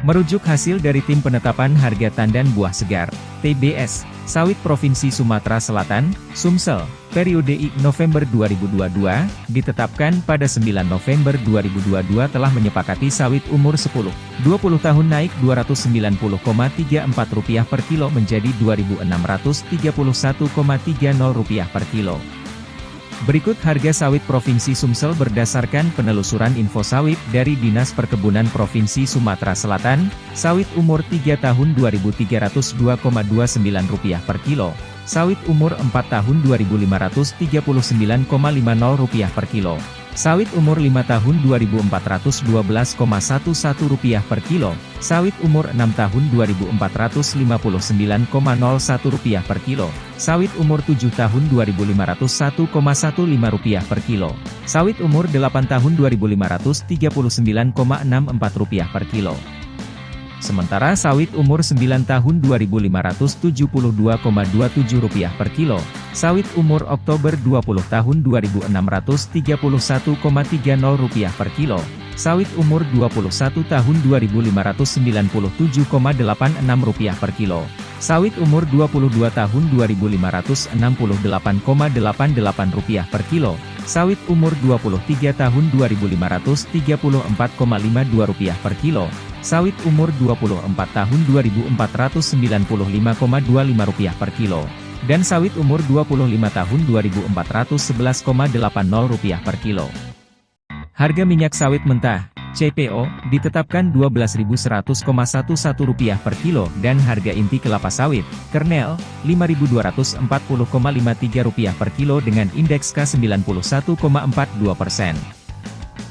Merujuk hasil dari Tim Penetapan Harga Tandan Buah Segar, TBS, Sawit Provinsi Sumatera Selatan, Sumsel, periode I November 2022, ditetapkan pada 9 November 2022 telah menyepakati sawit umur 10, 20 tahun naik Rp290,34 per kilo menjadi Rp2.631,30 per kilo. Berikut harga sawit Provinsi Sumsel berdasarkan penelusuran info sawit dari Dinas Perkebunan Provinsi Sumatera Selatan, sawit umur 3 tahun Rp2.032,29 per kilo, sawit umur 4 tahun Rp2.539,50 per kilo, Sawit umur 5 tahun Rp2.412,11 per kilo, sawit umur 6 tahun Rp2.459,01 per kilo, sawit umur 7 tahun Rp2.501,15 per kilo, sawit umur 8 tahun Rp2.539,64 per kilo. Sementara sawit umur 9 tahun Rp2.572,27 per kilo, sawit umur Oktober 20 tahun Rp2.631,30 per kilo, sawit umur 21 tahun Rp2.597,86 per kilo, sawit umur 22 tahun Rp2.568,88 per kilo, sawit umur 23 tahun Rp2.534,52 per kilo, Sawit umur 24 tahun Rp2.495,25 per kilo. Dan sawit umur 25 tahun Rp2.411,80 per kilo. Harga minyak sawit mentah, CPO, ditetapkan Rp12.100,11 per kilo dan harga inti kelapa sawit, kernel, Rp5.240,53 per kilo dengan indeks K91,42 persen.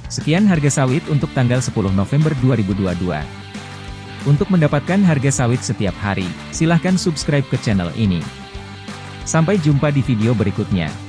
Sekian harga sawit untuk tanggal 10 November 2022. Untuk mendapatkan harga sawit setiap hari, silahkan subscribe ke channel ini. Sampai jumpa di video berikutnya.